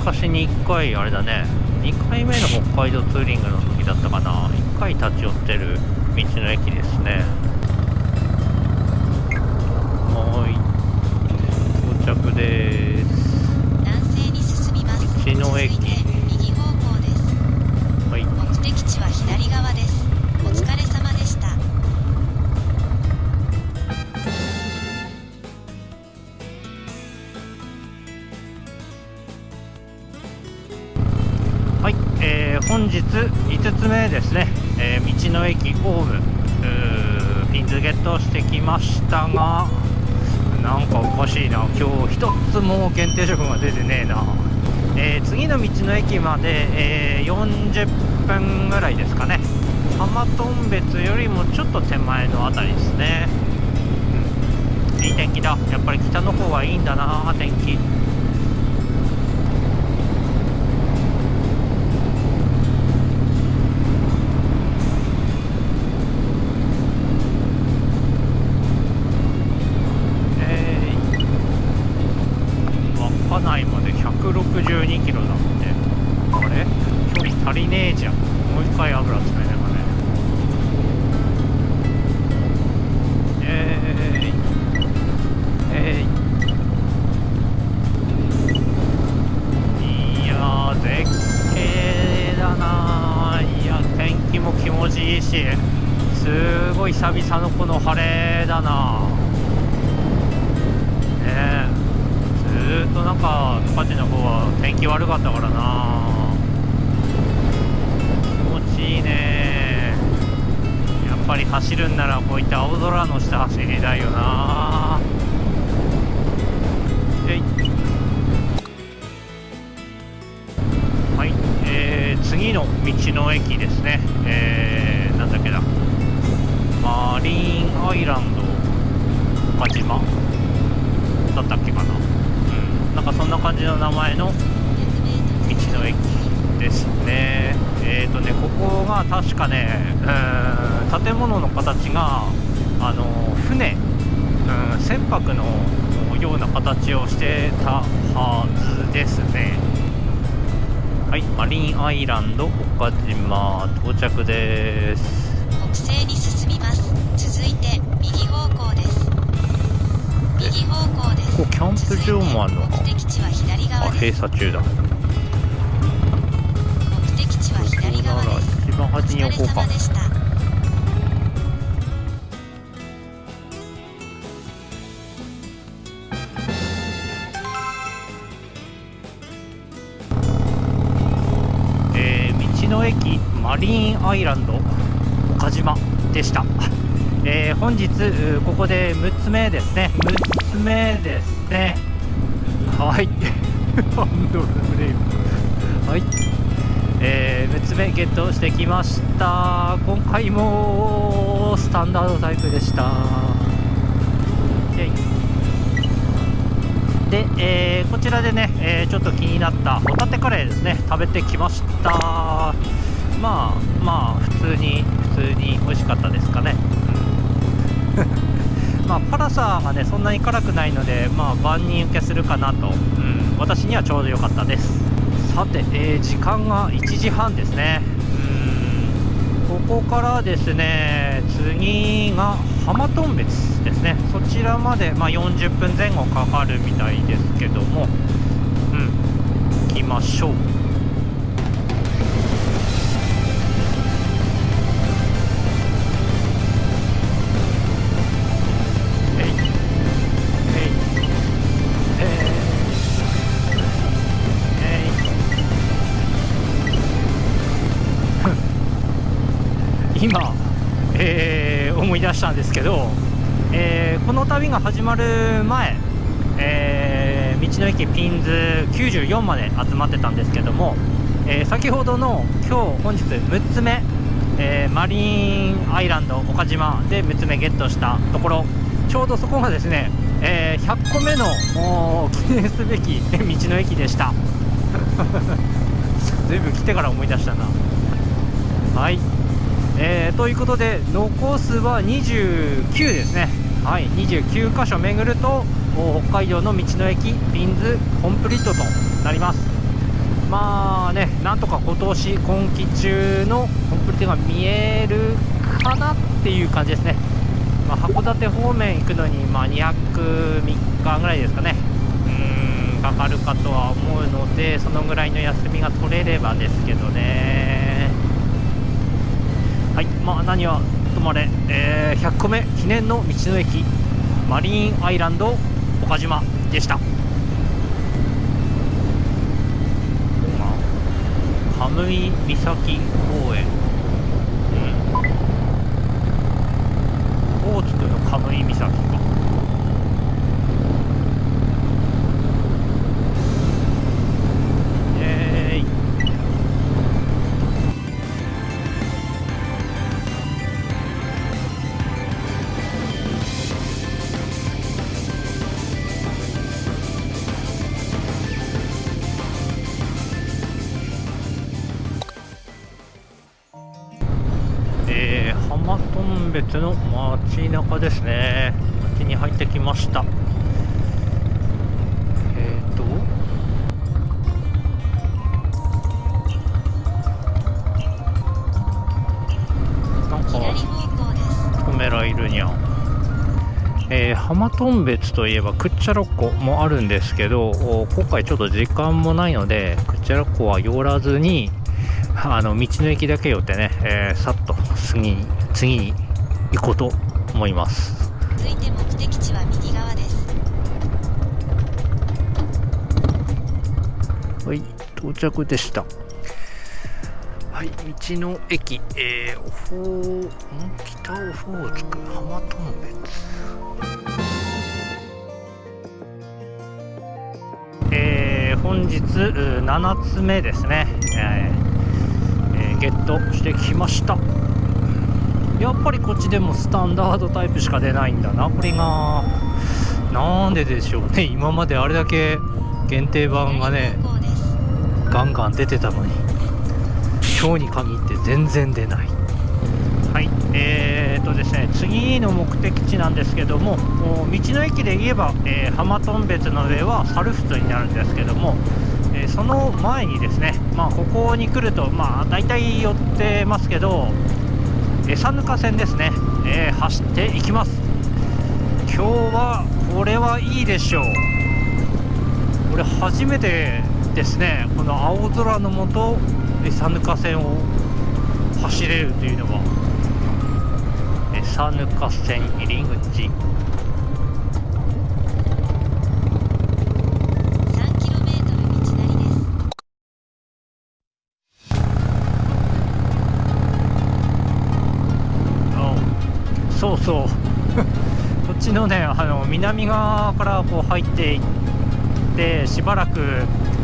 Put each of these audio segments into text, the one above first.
昔に1回あれだね。2回目の北海道ツーリングの時だったかな。1回立ち寄ってる道の駅ですね。はい到着です。道の駅本日5つ目ですね、えー道の駅オウムうーピンズゲットしてきましたがなんかおかしいな。今日一つも限定食が出てねえな、えー次の道の駅まで、えー40分ぐらいですかね。浜頓別よりもちょっと手前のあたりですね、うん、いい天気だ。やっぱり北の方はいいんだな天気。12キロだってあれ？距離足りねえじゃん。もう一回油詰めながらね。えーい。えーい。いやー絶景だないや天気も気持ちいいしすごい久々のこの晴れだなか十勝の方は天気悪かったからな。気持ちいいね。やっぱり走るんならこういった青空の下走りたいよな。えい。はい、えー次の道の駅ですね。えー、確かね建物の形があの船うん船舶のような形をしてたはずですねはいマリンアイランド岡島到着です北西に進みます。続いて右方向です。右方向です。ここキャンプ場もあるのか続いて目的地は左あ。閉鎖中だ端に置こうか。えー道の駅マリーンアイランド岡島でした、えー本日ここで6つ目ですね。6つ目ですね。はい。ハンドルブレーキはいえー6つ目ゲットしてきました。今回もスタンダードタイプでした。で、えーこちらでね、えーちょっと気になった。ホタテカレーですね。食べてきました。まあまあ普通に普通に美味しかったですかね、まあ辛さがねそんなに辛くないのでまあ万人受けするかなと、うん、私にはちょうど良かったです。さて、えー時間が1時半ですね。ここからですね次が浜頓別ですね。そちらまで、まあ、40分前後かかるみたいですけども。うん。行きましょう。えー思い出したんですけど、えーこの旅が始まる前、えー道の駅ピンズ94まで集まってたんですけども、えー、先ほどの今日本日6つ目、え、マリンアイランド岡島で6つ目ゲットしたところちょうどそこがですね、え、100個目の記念すべき道の駅でした。ずいぶん来てから思い出したな。はい、えー、ということで残すは29ですね。はい29箇所巡ると北海道の道の駅ピンズコンプリートとなります。まあねなんとか今年今季中のコンプリートが見えるかなっていう感じですね、まあ、函館方面行くのに、まあ、2泊3日ぐらいですかね。うんかかるかとは思うのでそのぐらいの休みが取れればですけどね。はいまあ何はとまれ、えー、100個目記念の道の駅マリーンアイランド岡島でした。カムイ岬公園。うん。大津区のカムイ岬か。別の街中ですね。街に入ってきました。えっ、ー、と。なんかカメラいるにゃん。えー、浜頓別といえばクッチャロッコもあるんですけど今回ちょっと時間もないのでクッチャロッコは寄らずにあの道の駅だけ寄ってね、えー、さっと次に次に行こうと思います。続いて目的地は右側です。はい到着でした。はい道の駅えー、オホー北オホーツク浜頓別。えー、本日7つ目ですね、えーえー、ゲットしてきましたやっぱりこっちでもスタンダードタイプしか出ないんだな。これがなんででしょうね。今まであれだけ限定版がねガンガン出てたのに今日に限って全然出ない。はい。えーとですね次の目的地なんですけども道の駅で言えば、えー、浜頓別の上は猿払になるんですけどもえ、その前にですね、まあ、ここに来ると、まあ、大体寄ってますけど、餌ぬか線ですね、えー、走っていきます。今日はこれはいいでしょう。これ初めてですね。この青空の下餌ぬか線を走れるというのは。餌ぬか線入り口。そう。こっちのねあの南側からこう入っていってしばらく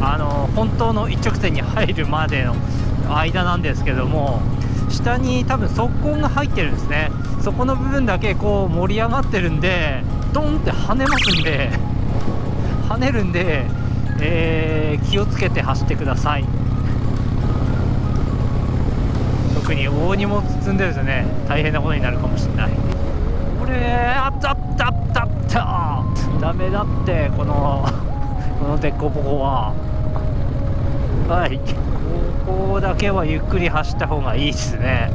あの本当の一直線に入るまでの間なんですけども下に多分側溝が入ってるんですね。そこの部分だけこう盛り上がってるんでドンって跳ねますんで 跳ねるんで、えー、気をつけて走ってください。特に大荷物積んでるとね大変なことになるかもしれない。これあったあったあったあった。ダメだってこの この凸凹は。はい。ここだけはゆっくり走った方がいいですね。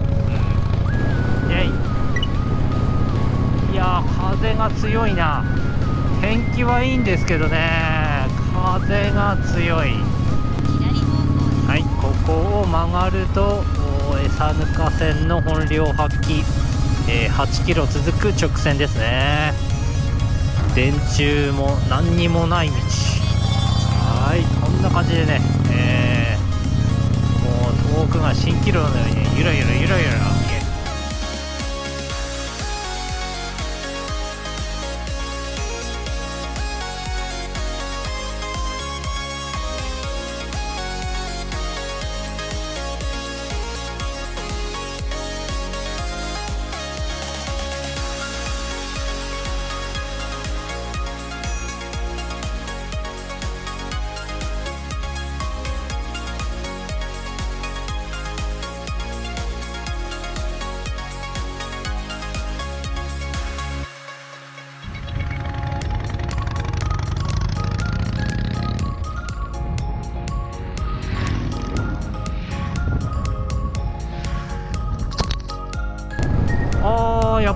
うん。イェイ。いや風が強いな。天気はいいんですけどね。風が強い。はいここを曲がると餌ぬか線の本領発揮、えー、8キロ続く直線ですね。電柱も何にもない道。はいこんな感じでね、えー、もう遠くが蜃気楼のようにゆらゆらゆらゆら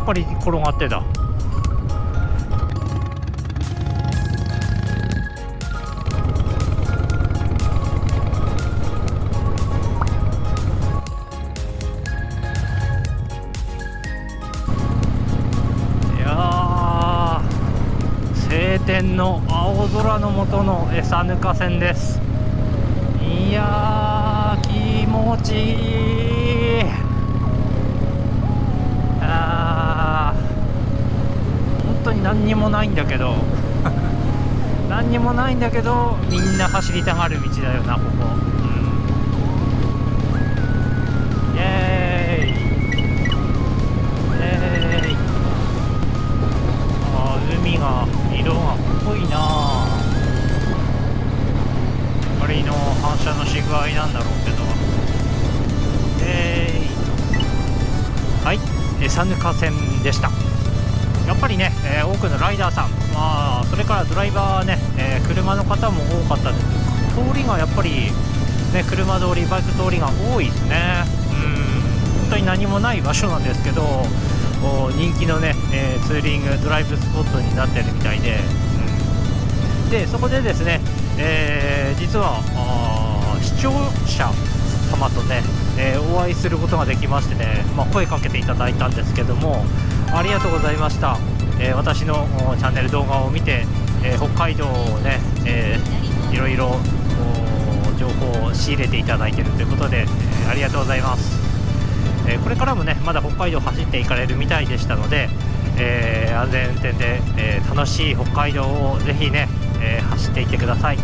ぱり転がってた。いやー晴天の青空の下の餌ぬか線です。いやー気持ちいい。に何にもないんだけど。何にもないんだけどみんな走りたがる道だよなここ、ドライバーね、えー車の方も多かったです。通りがやっぱり、ね、車通りバイク通りが多いですね。うん。本当に何もない場所なんですけど人気のね、えーツーリングドライブスポットになってるみたいで、うん。でそこでですね、えー実は視聴者様とね、えーお会いすることができましてね、まあ、声かけていただいたんですけどもありがとうございました、え私のチャンネル動画を見て、えー北海道をね、えーいろいろ情報を仕入れていただいているということで、えーありがとうございます、えーこれからもねまだ北海道走っていかれるみたいでしたので、え安全運転で、え楽しい北海道をぜひね、え走っていってください。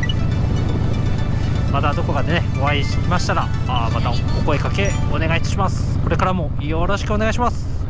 またどこかでねお会いしましたらあまたお声かけお願いします。これからもよろしくお願いします。